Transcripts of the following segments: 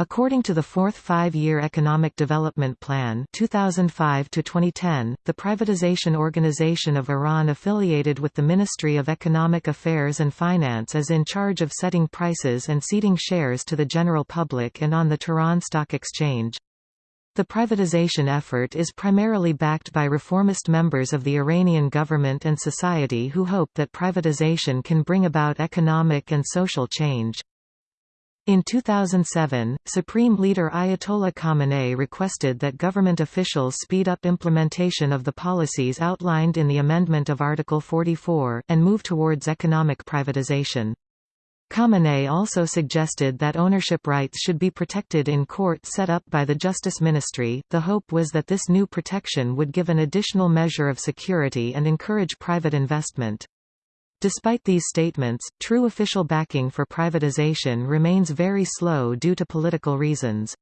According to the Fourth Five-Year Economic Development Plan 2005 to 2010, the privatization organization of Iran affiliated with the Ministry of Economic Affairs and Finance is in charge of setting prices and ceding shares to the general public and on the Tehran Stock Exchange. The privatization effort is primarily backed by reformist members of the Iranian government and society who hope that privatization can bring about economic and social change. In 2007, Supreme Leader Ayatollah Khamenei requested that government officials speed up implementation of the policies outlined in the amendment of Article 44, and move towards economic privatization. Khamenei also suggested that ownership rights should be protected in court set up by the Justice Ministry. The hope was that this new protection would give an additional measure of security and encourage private investment. Despite these statements, true official backing for privatization remains very slow due to political reasons.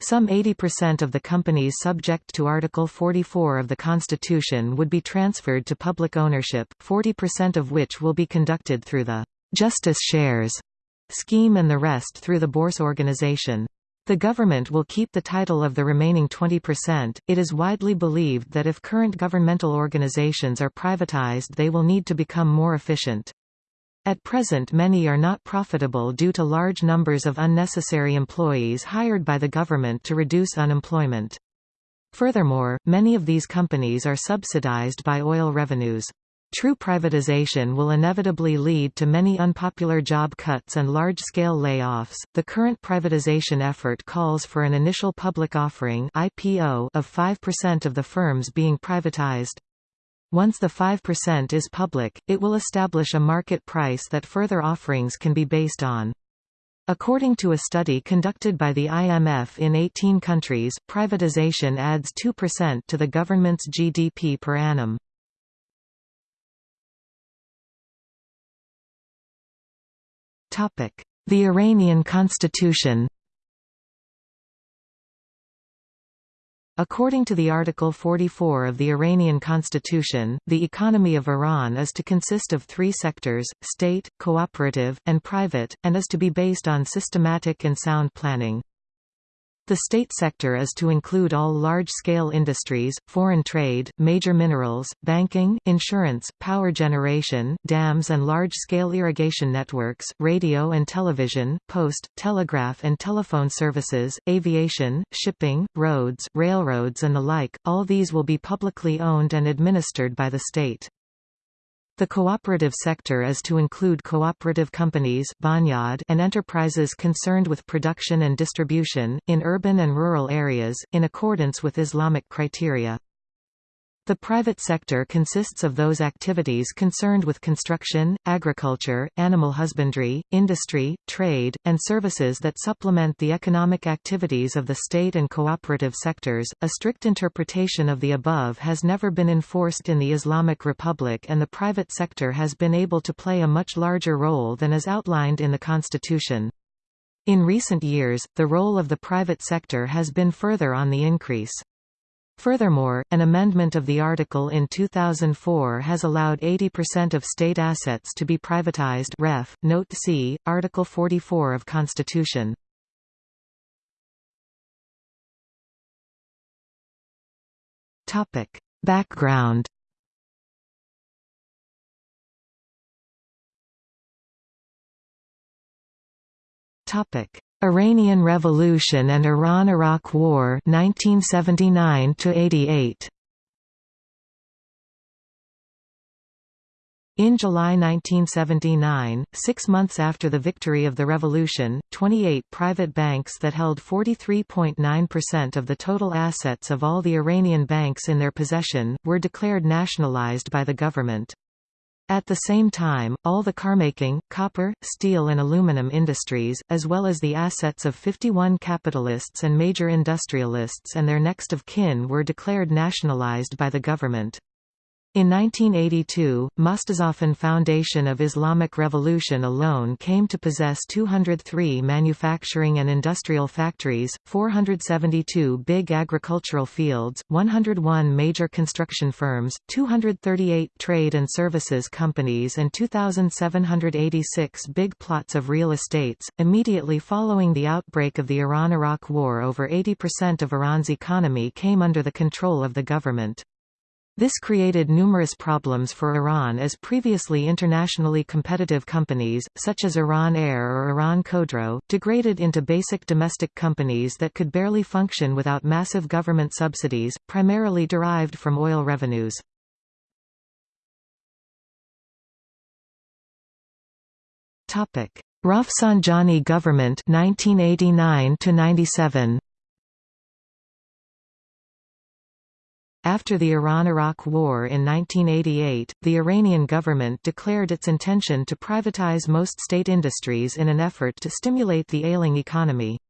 Some 80% of the companies subject to Article 44 of the Constitution would be transferred to public ownership, 40% of which will be conducted through the «justice shares» scheme and the rest through the Bourse organization. The government will keep the title of the remaining 20%. It is widely believed that if current governmental organizations are privatized, they will need to become more efficient. At present, many are not profitable due to large numbers of unnecessary employees hired by the government to reduce unemployment. Furthermore, many of these companies are subsidized by oil revenues. True privatization will inevitably lead to many unpopular job cuts and large-scale layoffs. The current privatization effort calls for an initial public offering (IPO) of 5% of the firms being privatized. Once the 5% is public, it will establish a market price that further offerings can be based on. According to a study conducted by the IMF in 18 countries, privatization adds 2% to the government's GDP per annum. The Iranian constitution According to the Article 44 of the Iranian constitution, the economy of Iran is to consist of three sectors, state, cooperative, and private, and is to be based on systematic and sound planning. The state sector is to include all large-scale industries, foreign trade, major minerals, banking, insurance, power generation, dams and large-scale irrigation networks, radio and television, post, telegraph and telephone services, aviation, shipping, roads, railroads and the like, all these will be publicly owned and administered by the state. The cooperative sector is to include cooperative companies and enterprises concerned with production and distribution, in urban and rural areas, in accordance with Islamic criteria. The private sector consists of those activities concerned with construction, agriculture, animal husbandry, industry, trade, and services that supplement the economic activities of the state and cooperative sectors. A strict interpretation of the above has never been enforced in the Islamic Republic, and the private sector has been able to play a much larger role than is outlined in the Constitution. In recent years, the role of the private sector has been further on the increase. Furthermore, an amendment of the article in 2004 has allowed 80% of state assets to be privatized ref. Note C, Article 44 of Constitution. Topic. Background Topic. Iranian Revolution and Iran–Iraq War 1979 88. In July 1979, six months after the victory of the revolution, 28 private banks that held 43.9% of the total assets of all the Iranian banks in their possession, were declared nationalized by the government. At the same time, all the carmaking, copper, steel and aluminum industries, as well as the assets of 51 capitalists and major industrialists and their next of kin were declared nationalized by the government. In 1982, Mostazafan Foundation of Islamic Revolution alone came to possess 203 manufacturing and industrial factories, 472 big agricultural fields, 101 major construction firms, 238 trade and services companies and 2,786 big plots of real estates. Immediately following the outbreak of the Iran-Iraq War over 80% of Iran's economy came under the control of the government. This created numerous problems for Iran as previously internationally competitive companies, such as Iran Air or Iran Khodro, degraded into basic domestic companies that could barely function without massive government subsidies, primarily derived from oil revenues. Rafsanjani government 1989 97 After the Iran–Iraq War in 1988, the Iranian government declared its intention to privatize most state industries in an effort to stimulate the ailing economy.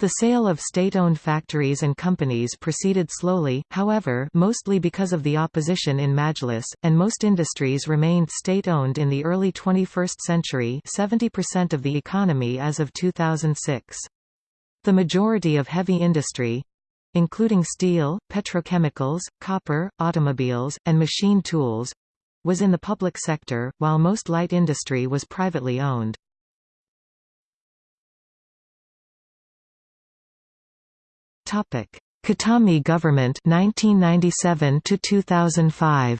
The sale of state-owned factories and companies proceeded slowly, however mostly because of the opposition in Majlis, and most industries remained state-owned in the early 21st century 70% of the economy as of 2006. The majority of heavy industry, including steel, petrochemicals, copper, automobiles, and machine tools was in the public sector, while most light industry was privately owned. Khatami government 1997 to 2005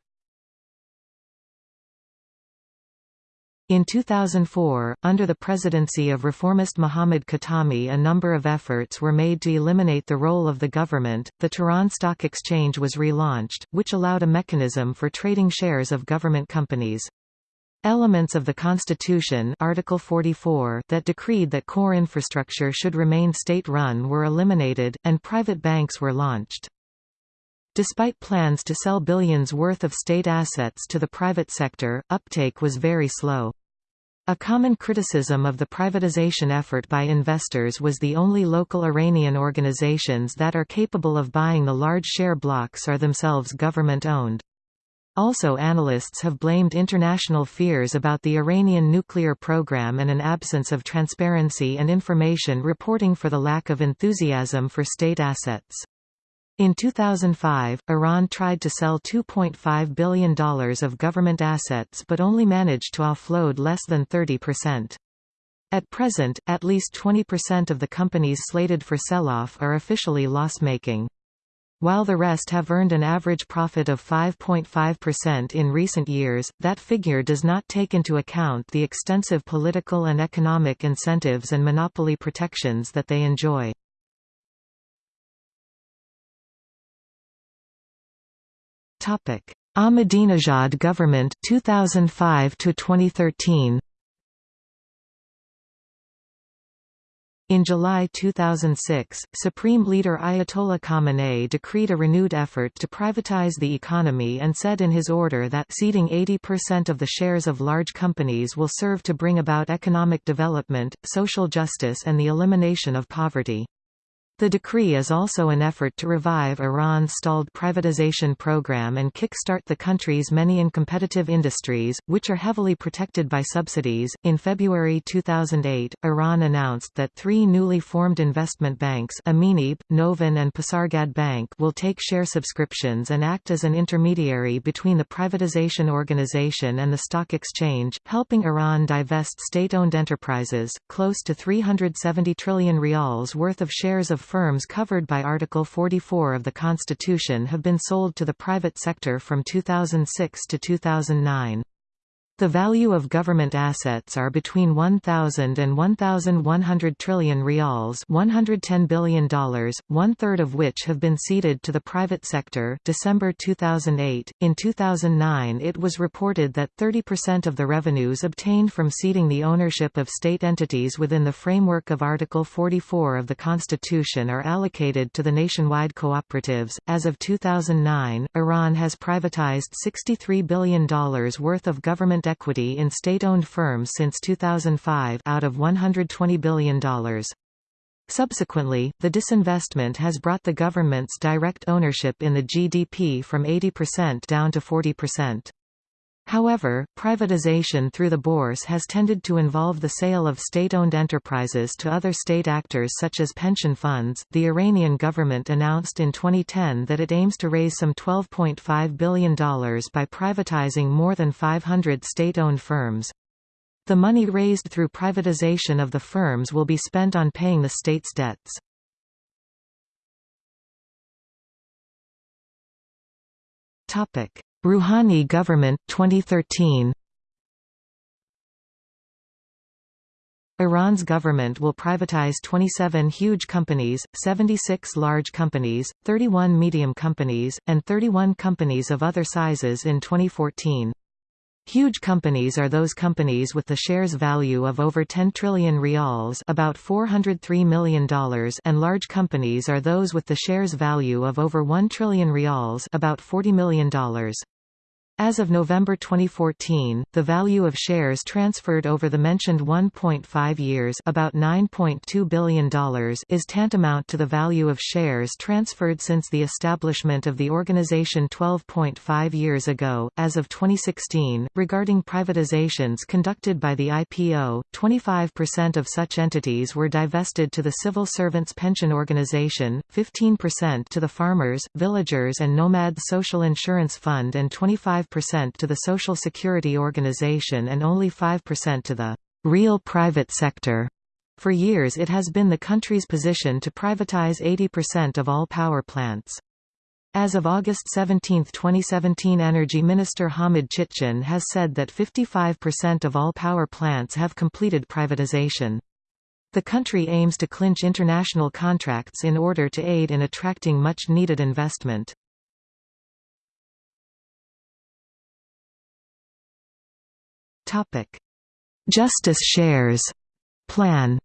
In 2004, under the presidency of reformist Mohammad Khatami a number of efforts were made to eliminate the role of the government. The Tehran Stock Exchange was relaunched, which allowed a mechanism for trading shares of government companies. Elements of the Constitution Article 44 that decreed that core infrastructure should remain state-run were eliminated, and private banks were launched. Despite plans to sell billions worth of state assets to the private sector, uptake was very slow. A common criticism of the privatization effort by investors was the only local Iranian organizations that are capable of buying the large share blocks are themselves government-owned. Also analysts have blamed international fears about the Iranian nuclear program and an absence of transparency and information reporting for the lack of enthusiasm for state assets. In 2005, Iran tried to sell $2.5 billion of government assets but only managed to offload less than 30%. At present, at least 20% of the companies slated for sell-off are officially loss-making. While the rest have earned an average profit of 5.5% in recent years, that figure does not take into account the extensive political and economic incentives and monopoly protections that they enjoy. Topic: Ahmadinejad government 2005 to 2013. In July 2006, Supreme Leader Ayatollah Khamenei decreed a renewed effort to privatize the economy and said in his order that ceding 80% of the shares of large companies will serve to bring about economic development, social justice and the elimination of poverty. The decree is also an effort to revive Iran's stalled privatization program and kick-start the country's many uncompetitive industries, which are heavily protected by subsidies. In February 2008, Iran announced that three newly formed investment banks Aminib, Novin and Pasargad Bank will take share subscriptions and act as an intermediary between the privatization organization and the stock exchange, helping Iran divest state-owned enterprises, close to 370 trillion rials worth of shares of firms covered by Article 44 of the Constitution have been sold to the private sector from 2006 to 2009. The value of government assets are between 1,000 and 1,100 trillion rials $110 billion, one-third of which have been ceded to the private sector December 2008. In 2009 it was reported that 30% of the revenues obtained from ceding the ownership of state entities within the framework of Article 44 of the Constitution are allocated to the nationwide cooperatives. As of 2009, Iran has privatized $63 billion worth of government equity in state-owned firms since 2005 out of $120 billion. Subsequently, the disinvestment has brought the government's direct ownership in the GDP from 80% down to 40%. However, privatization through the bourse has tended to involve the sale of state-owned enterprises to other state actors such as pension funds. The Iranian government announced in 2010 that it aims to raise some $12.5 billion by privatizing more than 500 state-owned firms. The money raised through privatization of the firms will be spent on paying the state's debts. Topic: Rouhani government 2013 Iran's government will privatize 27 huge companies, 76 large companies, 31 medium companies, and 31 companies of other sizes in 2014. Huge companies are those companies with the shares value of over 10 trillion rials about $403 million and large companies are those with the shares value of over 1 trillion rials about $40 million. As of November 2014, the value of shares transferred over the mentioned 1.5 years about $9.2 billion is tantamount to the value of shares transferred since the establishment of the organization 12.5 years ago. As of 2016, regarding privatizations conducted by the IPO, 25% of such entities were divested to the Civil Servants Pension Organization, 15% to the Farmers, Villagers and Nomads Social Insurance Fund and 25 percent to the Social Security Organization and only 5% to the real private sector. For years it has been the country's position to privatize 80% of all power plants. As of August 17, 2017 Energy Minister Hamid Chitchian has said that 55% of all power plants have completed privatization. The country aims to clinch international contracts in order to aid in attracting much-needed investment. Topic: Justice Shares Plan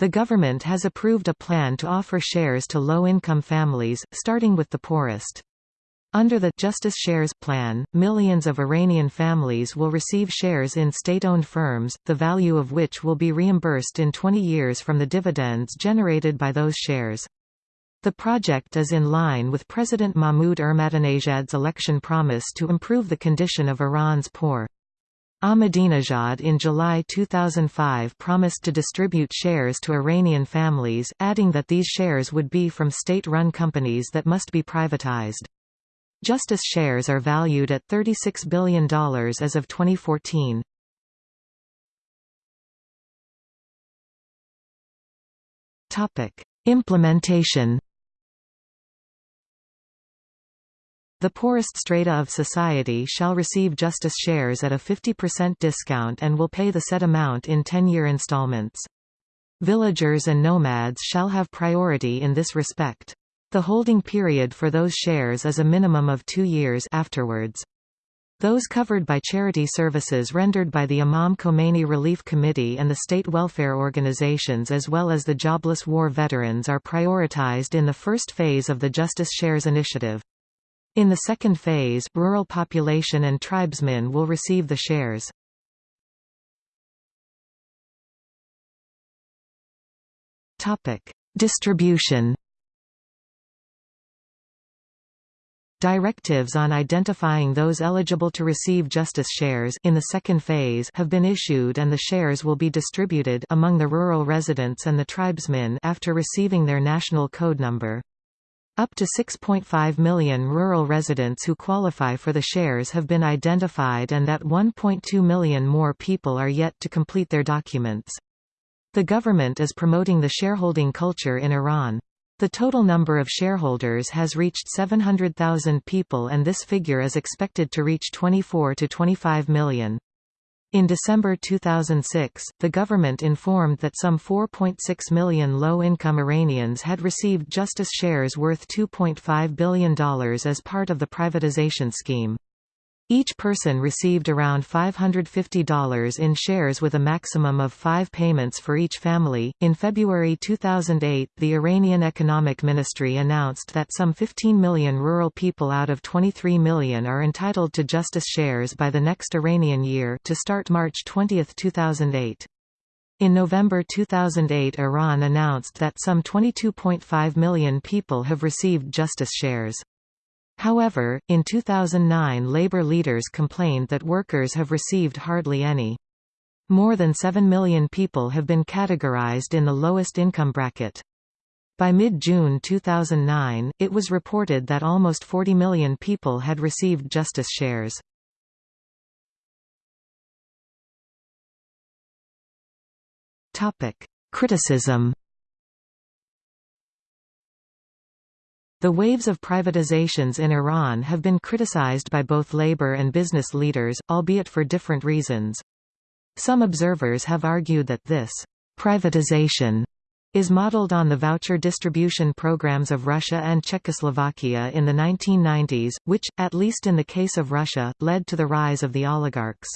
The government has approved a plan to offer shares to low-income families, starting with the poorest. Under the Justice Shares plan, millions of Iranian families will receive shares in state-owned firms, the value of which will be reimbursed in 20 years from the dividends generated by those shares. The project is in line with President Mahmoud Ahmadinejad's election promise to improve the condition of Iran's poor. Ahmadinejad in July 2005 promised to distribute shares to Iranian families, adding that these shares would be from state-run companies that must be privatized. Justice shares are valued at $36 billion as of 2014. Implementation The poorest strata of society shall receive Justice shares at a 50% discount and will pay the set amount in 10-year installments. Villagers and nomads shall have priority in this respect. The holding period for those shares is a minimum of two years afterwards. Those covered by charity services rendered by the Imam Khomeini Relief Committee and the state welfare organizations as well as the jobless war veterans are prioritized in the first phase of the Justice Shares initiative. In the second phase, rural population and tribesmen will receive the shares. Topic: Distribution. Directives on identifying those eligible to receive justice shares in the second phase have been issued and the shares will be distributed among the rural residents and the tribesmen after receiving their national code number. Up to 6.5 million rural residents who qualify for the shares have been identified and that 1.2 million more people are yet to complete their documents. The government is promoting the shareholding culture in Iran. The total number of shareholders has reached 700,000 people and this figure is expected to reach 24 to 25 million. In December 2006, the government informed that some 4.6 million low-income Iranians had received justice shares worth $2.5 billion as part of the privatization scheme. Each person received around $550 in shares with a maximum of five payments for each family. In February 2008, the Iranian Economic Ministry announced that some 15 million rural people out of 23 million are entitled to justice shares by the next Iranian year to start March 20, 2008. In November 2008 Iran announced that some 22.5 million people have received justice shares. However, in 2009 labor leaders complained that workers have received hardly any. More than 7 million people have been categorized in the lowest income bracket. By mid-June 2009, it was reported that almost 40 million people had received justice shares. Criticism. The waves of privatizations in Iran have been criticized by both labor and business leaders, albeit for different reasons. Some observers have argued that this privatization is modeled on the voucher distribution programs of Russia and Czechoslovakia in the 1990s, which, at least in the case of Russia, led to the rise of the oligarchs.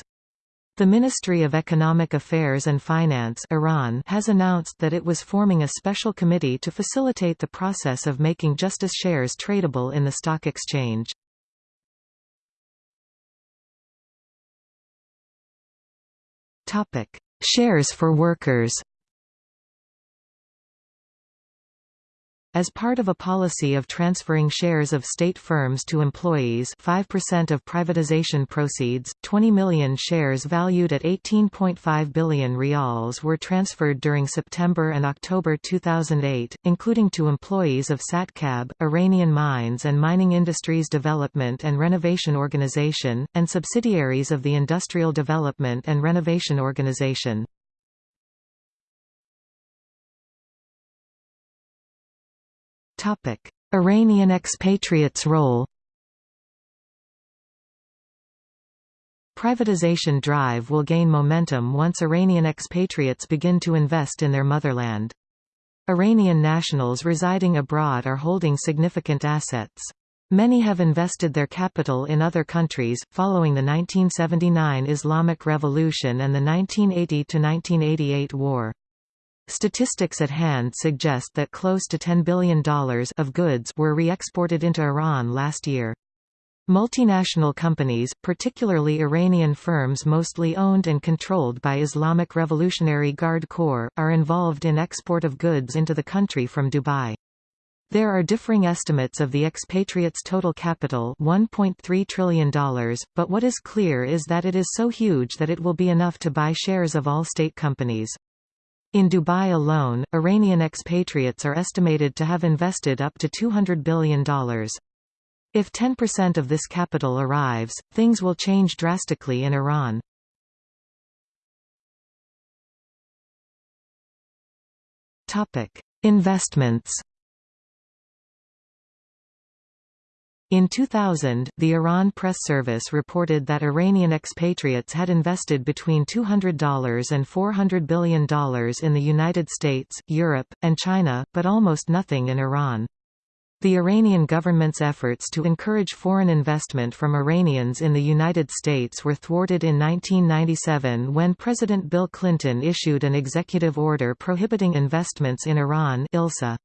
The Ministry of Economic Affairs and Finance Iran has announced that it was forming a special committee to facilitate the process of making justice shares tradable in the stock exchange. Shares for workers As part of a policy of transferring shares of state firms to employees 5% of privatization proceeds, 20 million shares valued at 18.5 billion rials were transferred during September and October 2008, including to employees of SatCab, Iranian Mines and Mining Industries Development and Renovation Organization, and subsidiaries of the Industrial Development and Renovation Organization. Topic: Iranian expatriates' role. Privatization drive will gain momentum once Iranian expatriates begin to invest in their motherland. Iranian nationals residing abroad are holding significant assets. Many have invested their capital in other countries, following the 1979 Islamic Revolution and the 1980–1988 war. Statistics at hand suggest that close to $10 billion of goods were re-exported into Iran last year. Multinational companies, particularly Iranian firms mostly owned and controlled by Islamic Revolutionary Guard Corps, are involved in export of goods into the country from Dubai. There are differing estimates of the expatriates' total capital $1.3 trillion, but what is clear is that it is so huge that it will be enough to buy shares of all state companies. In Dubai alone, Iranian expatriates are estimated to have invested up to $200 billion. If 10% of this capital arrives, things will change drastically in Iran. Investments In 2000, the Iran Press Service reported that Iranian expatriates had invested between $200 and $400 billion in the United States, Europe, and China, but almost nothing in Iran. The Iranian government's efforts to encourage foreign investment from Iranians in the United States were thwarted in 1997 when President Bill Clinton issued an executive order prohibiting investments in Iran ILSA.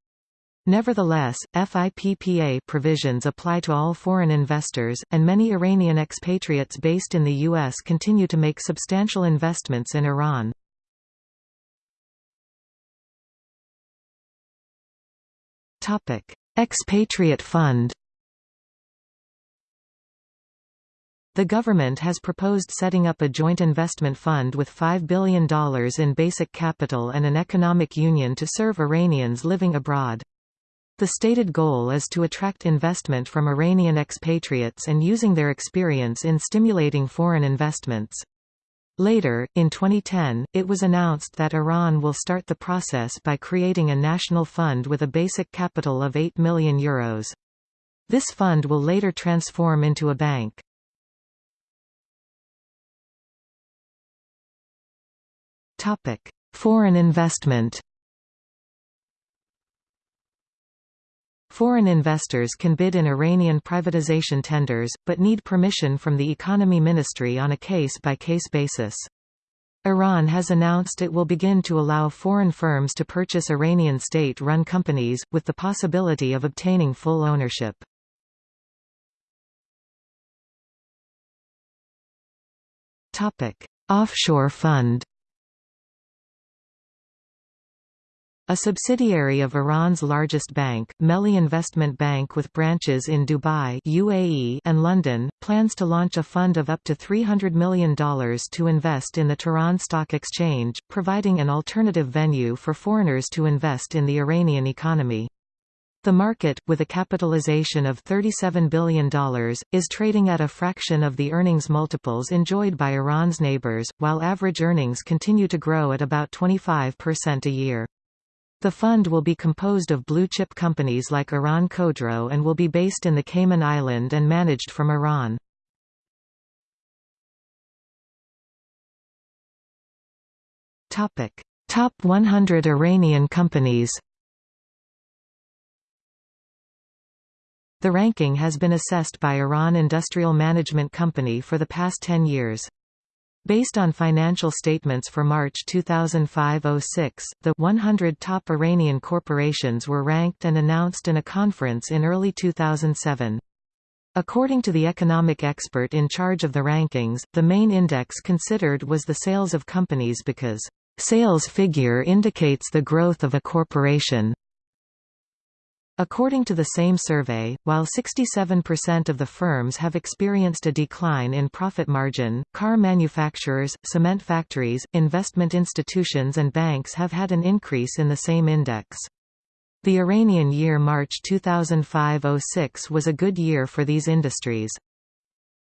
Nevertheless, FIPPA provisions apply to all foreign investors, and many Iranian expatriates based in the U.S. continue to make substantial investments in Iran. Expatriate Fund The government has proposed setting up a joint investment fund with $5 billion in basic capital and an economic union to serve Iranians living abroad. The stated goal is to attract investment from Iranian expatriates and using their experience in stimulating foreign investments. Later, in 2010, it was announced that Iran will start the process by creating a national fund with a basic capital of 8 million euros. This fund will later transform into a bank. Foreign investment Foreign investors can bid in Iranian privatization tenders, but need permission from the Economy Ministry on a case-by-case -case basis. Iran has announced it will begin to allow foreign firms to purchase Iranian state-run companies, with the possibility of obtaining full ownership. Offshore fund A subsidiary of Iran's largest bank, Melli Investment Bank with branches in Dubai UAE and London, plans to launch a fund of up to $300 million to invest in the Tehran Stock Exchange, providing an alternative venue for foreigners to invest in the Iranian economy. The market, with a capitalization of $37 billion, is trading at a fraction of the earnings multiples enjoyed by Iran's neighbors, while average earnings continue to grow at about 25% a year. The fund will be composed of blue-chip companies like Iran Khodro and will be based in the Cayman Island and managed from Iran. Top 100 Iranian companies The ranking has been assessed by Iran Industrial Management Company for the past 10 years. Based on financial statements for March 2005-06, the 100 top Iranian corporations were ranked and announced in a conference in early 2007. According to the economic expert in charge of the rankings, the main index considered was the sales of companies because, "...sales figure indicates the growth of a corporation." According to the same survey, while 67% of the firms have experienced a decline in profit margin, car manufacturers, cement factories, investment institutions and banks have had an increase in the same index. The Iranian year March 2005–06 was a good year for these industries.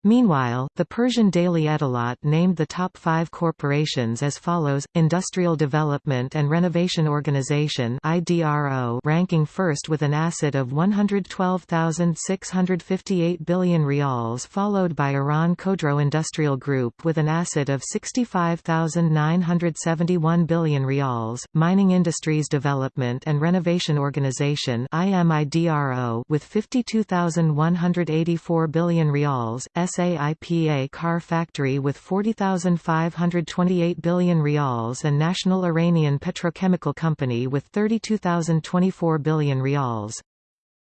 Meanwhile, the Persian Daily Ettelaat named the top five corporations as follows, Industrial Development and Renovation Organization IDRO ranking first with an asset of 112,658 billion rials followed by Iran Khodro Industrial Group with an asset of 65,971 billion rials, Mining Industries Development and Renovation Organization with 52,184 billion rials, SAIPA car factory with 40,528 billion rials and National Iranian Petrochemical Company with 32,024 billion rials.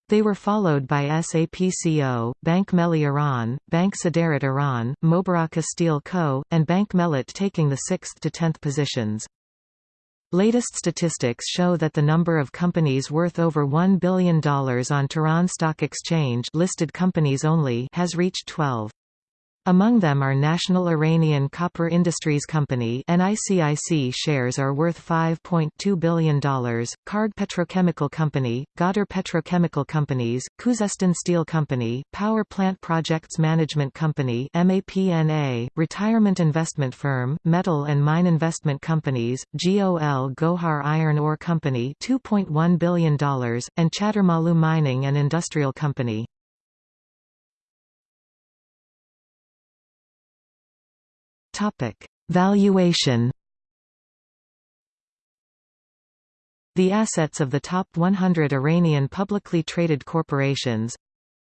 They were followed by SAPCO, Bank Melli Iran, Bank Saderat Iran, Mobarakeh Steel Co., and Bank Mellat taking the 6th to 10th positions. Latest statistics show that the number of companies worth over $1 billion on Tehran Stock Exchange listed companies only has reached 12. Among them are National Iranian Copper Industries Company NICIC shares are worth $5.2 billion, Kharg Petrochemical Company, Ghadar Petrochemical Companies, Khuzestan Steel Company, Power Plant Projects Management Company MAPNA, Retirement Investment Firm, Metal and Mine Investment Companies, GOL Gohar Iron Ore Company $2.1 billion, and Chadormalu Mining and Industrial Company. Topic: Valuation. The assets of the top 100 Iranian publicly traded corporations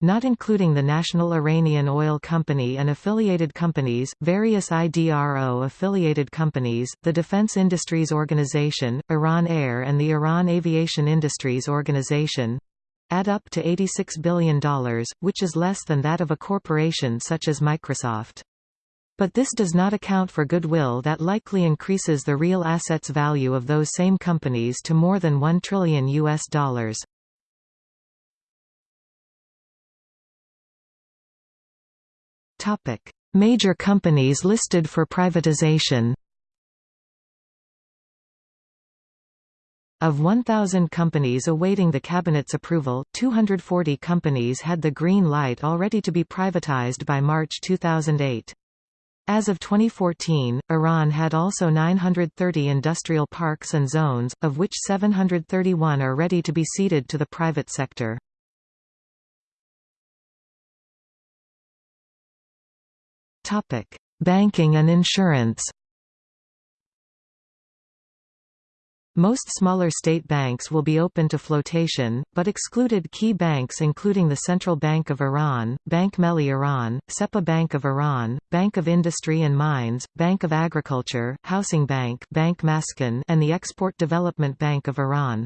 not including the National Iranian Oil Company and affiliated companies, various IDRO-affiliated companies, the Defense Industries Organization, Iran Air and the Iran Aviation Industries Organization, add up to $86 billion, which is less than that of a corporation such as Microsoft. But this does not account for goodwill that likely increases the real assets value of those same companies to more than 1 trillion US dollars. Topic: Major companies listed for privatization. Of 1,000 companies awaiting the Cabinet's approval, 240 companies had the green light already to be privatized by March 2008. As of 2014, Iran had also 930 industrial parks and zones, of which 731 are ready to be ceded to the private sector. Banking and insurance Most smaller state banks will be open to flotation, but excluded key banks including the Central Bank of Iran, Bank Melli Iran, Sepah Bank of Iran, Bank of Industry and Mines, Bank of Agriculture, Housing Bank, Bank Maskan, and the Export Development Bank of Iran.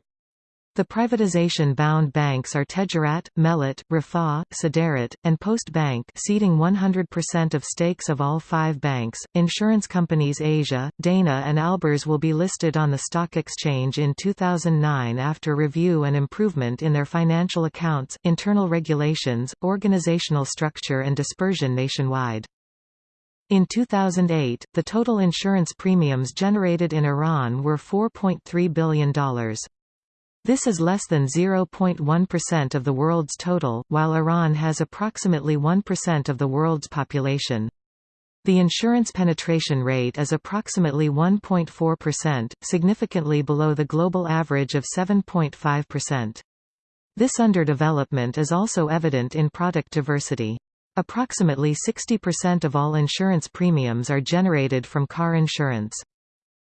The privatization-bound banks are Tejarat, Mellat, Refah, Saderat, and Post Bank ceding 100% of stakes of all five banks. Insurance companies Asia, Dana and Alborz will be listed on the stock exchange in 2009 after review and improvement in their financial accounts, internal regulations, organizational structure and dispersion nationwide. In 2008, the total insurance premiums generated in Iran were $4.3 billion. This is less than 0.1% of the world's total, while Iran has approximately 1% of the world's population. The insurance penetration rate is approximately 1.4%, significantly below the global average of 7.5%. This underdevelopment is also evident in product diversity. Approximately 60% of all insurance premiums are generated from car insurance.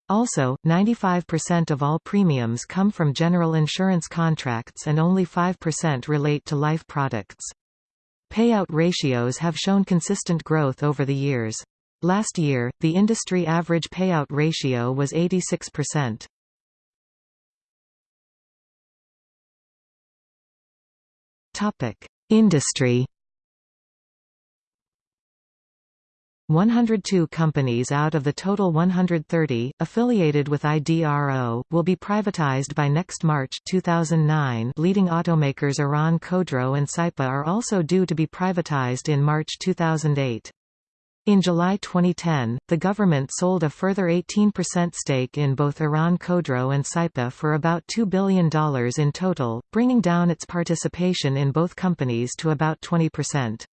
Also, 95% of all premiums come from general insurance contracts and only 5% relate to life products. Payout ratios have shown consistent growth over the years. Last year, the industry average payout ratio was 86%. Topic: Industry 102 companies out of the total 130, affiliated with IDRO, will be privatized by next March 2009 leading automakers Iran Khodro and Saipa are also due to be privatized in March 2008. In July 2010, the government sold a further 18% stake in both Iran Khodro and Saipa for about $2 billion in total, bringing down its participation in both companies to about 20%.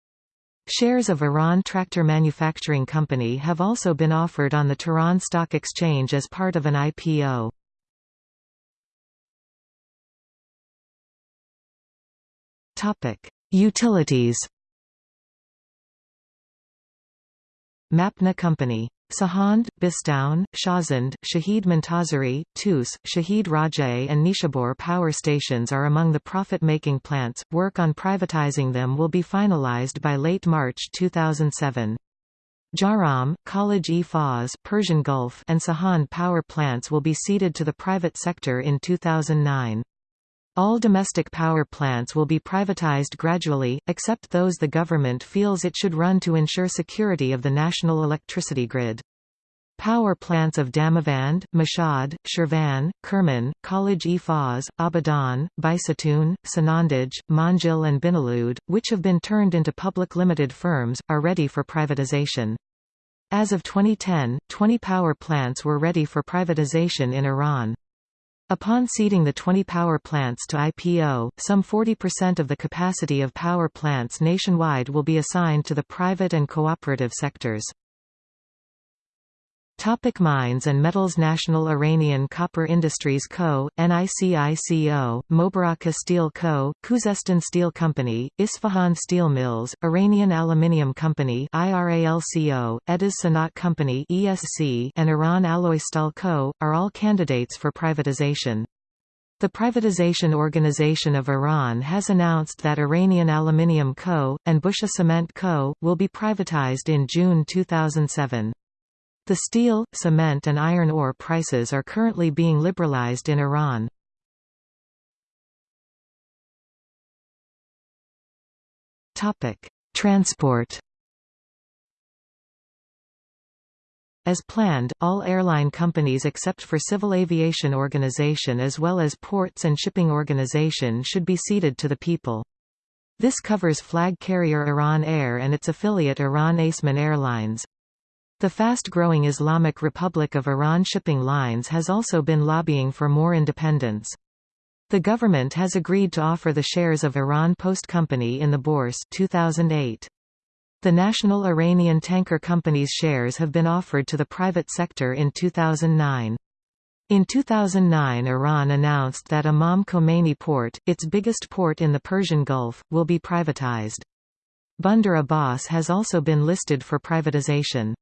Shares of Iran Tractor Manufacturing Company have also been offered on the Tehran Stock Exchange as part of an IPO. Utilities Mapna Company Sahand, Bistoun, Shahzand, Shahid Montazeri, Tus, Shahid Rajay and Nishabur power stations are among the profit-making plants. Work on privatizing them will be finalized by late March 2007. Jahrom, Khalij-e-Fars Persian Gulf and Sahand power plants will be ceded to the private sector in 2009. All domestic power plants will be privatized gradually, except those the government feels it should run to ensure security of the national electricity grid. Power plants of Damavand, Mashhad, Shirvan, Kerman, Fars, Abadan, Baisatun, Sanandaj, Manjil and Binalud, which have been turned into public limited firms, are ready for privatization. As of 2010, 20 power plants were ready for privatization in Iran. Upon ceding the 20 power plants to IPO, some 40% of the capacity of power plants nationwide will be assigned to the private and cooperative sectors. Topic mines and metals National Iranian Copper Industries Co., NICICO, Mobarakeh Steel Co., Khuzestan Steel Company, Isfahan Steel Mills, Iranian Aluminium Company IRALCO, Ediz Sanat Company ESC, and Iran Alloystal Co., are all candidates for privatization. The Privatization Organization of Iran has announced that Iranian Aluminium Co., and Busha Cement Co., will be privatized in June 2007. The steel, cement and iron ore prices are currently being liberalized in Iran. Transport As planned, all airline companies except for Civil Aviation Organization as well as Ports and Shipping Organization should be ceded to the people. This covers flag carrier Iran Air and its affiliate Iran Aseman Airlines. The fast-growing Islamic Republic of Iran shipping lines has also been lobbying for more independence. The government has agreed to offer the shares of Iran Post Company in the Bourse 2008. The National Iranian Tanker Company's shares have been offered to the private sector in 2009. In 2009 Iran announced that Imam Khomeini Port, its biggest port in the Persian Gulf, will be privatized. Bandar Abbas has also been listed for privatization.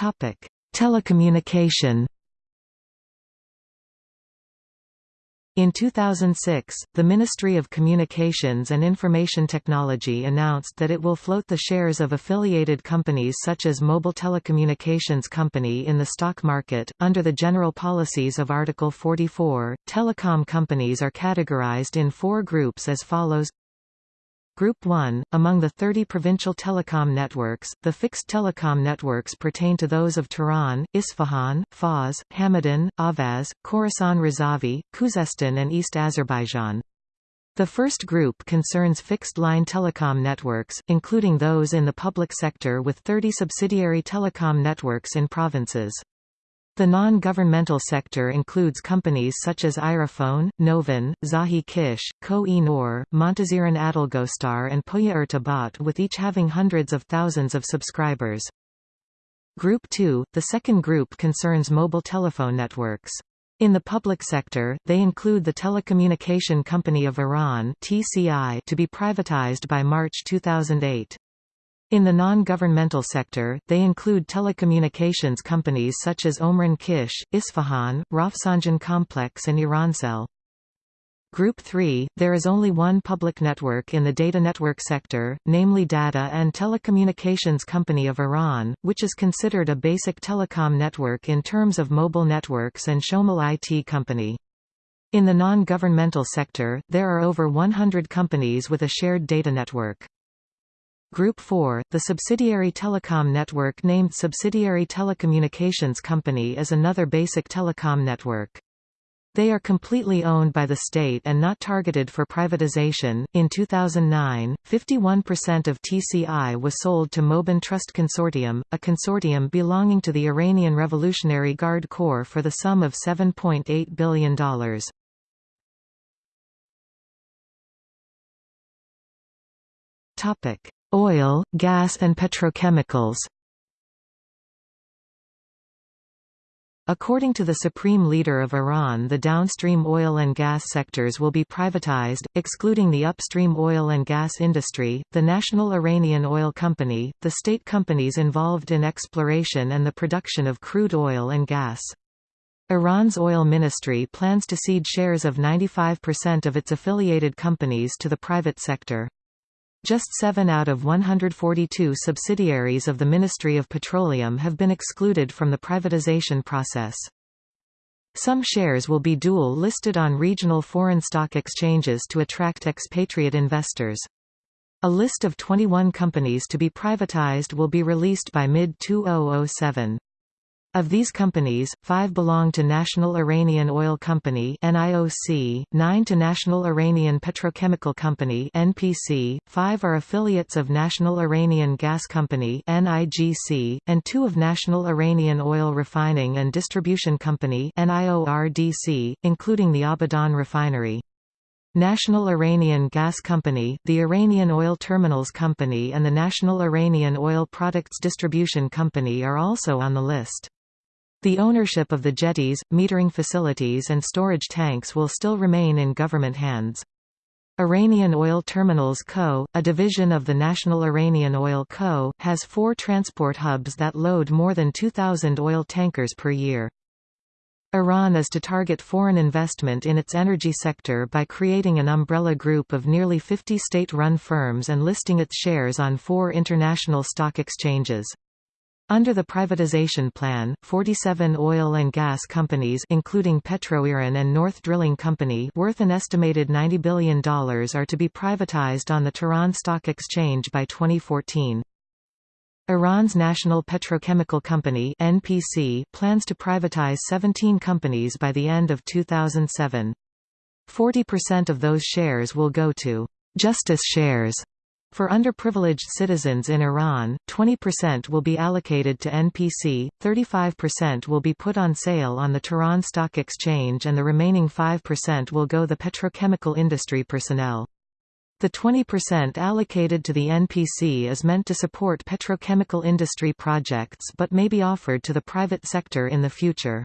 Topic: Telecommunication. In 2006, the Ministry of Communications and Information Technology announced that it will float the shares of affiliated companies such as Mobile Telecommunications Company in the stock market. Under the general policies of Article 44, telecom companies are categorized in four groups as follows Group 1, among the 30 provincial telecom networks, the fixed telecom networks pertain to those of Tehran, Isfahan, Fars, Hamadan, Ahvaz, Khorasan Razavi, Khuzestan and East Azerbaijan. The first group concerns fixed-line telecom networks, including those in the public sector with 30 subsidiary telecom networks in provinces. The non-governmental sector includes companies such as Irafone, Novin, Zahi Kish, Ko-e Nor, Montaziran Adalgostar and Poya Irtabat with each having hundreds of thousands of subscribers. Group 2, the second group concerns mobile telephone networks. In the public sector, they include the Telecommunication Company of Iran TCI to be privatized by March 2008. In the non-governmental sector, they include telecommunications companies such as Omran Kish, Isfahan, Rafsanjan Complex and Irancell. Group 3, there is only one public network in the data network sector, namely Data and Telecommunications Company of Iran, which is considered a basic telecom network in terms of mobile networks and Shomal IT Company. In the non-governmental sector, there are over 100 companies with a shared data network. Group 4, the subsidiary telecom network named Subsidiary Telecommunications Company is another basic telecom network. They are completely owned by the state and not targeted for privatization. In 2009, 51% of TCI was sold to Mobin Trust Consortium, a consortium belonging to the Iranian Revolutionary Guard Corps for the sum of $7.8 billion. Topic: Oil, gas and petrochemicals According to the Supreme Leader of Iran the downstream oil and gas sectors will be privatized, excluding the upstream oil and gas industry, the National Iranian Oil Company, the state companies involved in exploration and the production of crude oil and gas. Iran's oil ministry plans to cede shares of 95% of its affiliated companies to the private sector. Just 7 out of 142 subsidiaries of the Ministry of Petroleum have been excluded from the privatization process. Some shares will be dual listed on regional foreign stock exchanges to attract expatriate investors. A list of 21 companies to be privatized will be released by mid-2007. Of these companies, five belong to National Iranian Oil Company NIOC, nine to National Iranian Petrochemical Company NPC, five are affiliates of National Iranian Gas Company NIGC, and two of National Iranian Oil Refining and Distribution Company NIORDC, including the Abadan refinery. National Iranian Gas Company, the Iranian Oil Terminals Company and the National Iranian Oil Products Distribution Company are also on the list. The ownership of the jetties, metering facilities and storage tanks will still remain in government hands. Iranian Oil Terminals Co., a division of the National Iranian Oil Co., has four transport hubs that load more than 2,000 oil tankers per year. Iran is to target foreign investment in its energy sector by creating an umbrella group of nearly 50 state-run firms and listing its shares on four international stock exchanges. Under the privatization plan, 47 oil and gas companies including Petroiran and North Drilling Company worth an estimated $90 billion are to be privatized on the Tehran Stock Exchange by 2014. Iran's National Petrochemical Company NPC plans to privatize 17 companies by the end of 2007. 40% of those shares will go to «justice shares» For underprivileged citizens in Iran, 20% will be allocated to NPC, 35% will be put on sale on the Tehran Stock Exchange and the remaining 5% will go the petrochemical industry personnel. The 20% allocated to the NPC is meant to support petrochemical industry projects but may be offered to the private sector in the future.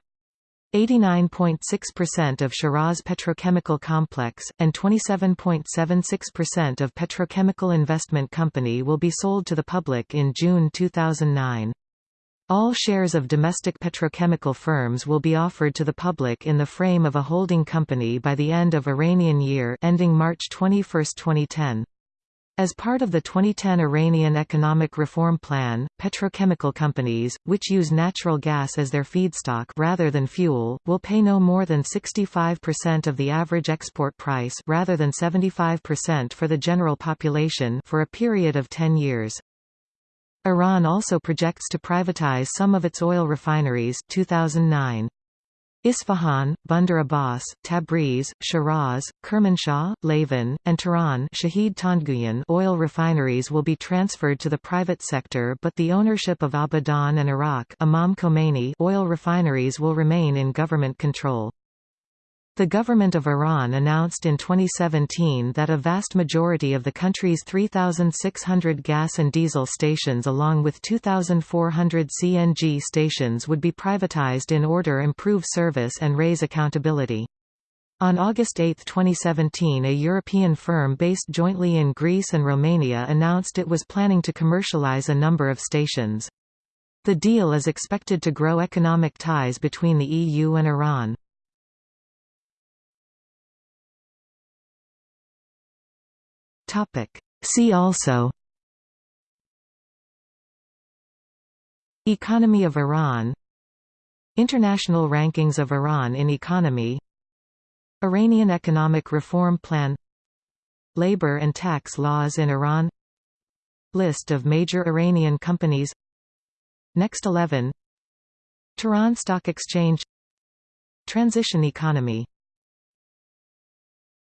89.6% of Shiraz Petrochemical Complex, and 27.76% of Petrochemical Investment Company will be sold to the public in June 2009. All shares of domestic petrochemical firms will be offered to the public in the frame of a holding company by the end of Iranian year ending March 21, 2010. As part of the 2010 Iranian Economic Reform Plan, petrochemical companies, which use natural gas as their feedstock rather than fuel, will pay no more than 65% of the average export price rather than 75% for the general population for a period of 10 years. Iran also projects to privatize some of its oil refineries 2009. Isfahan, Bandar Abbas, Tabriz, Shiraz, Kermanshah, Lavan, and Tehran Shahid Tandguyan oil refineries will be transferred to the private sector but the ownership of Abadan and Arak Imam Khomeini oil refineries will remain in government control. The government of Iran announced in 2017 that a vast majority of the country's 3,600 gas and diesel stations along with 2,400 CNG stations would be privatized in order to improve service and raise accountability. On August 8, 2017 a European firm based jointly in Greece and Romania announced it was planning to commercialize a number of stations. The deal is expected to grow economic ties between the EU and Iran. Topic. See also Economy of Iran International rankings of Iran in economy Iranian Economic Reform Plan Labor and tax laws in Iran List of major Iranian companies Next 11 Tehran Stock Exchange Transition economy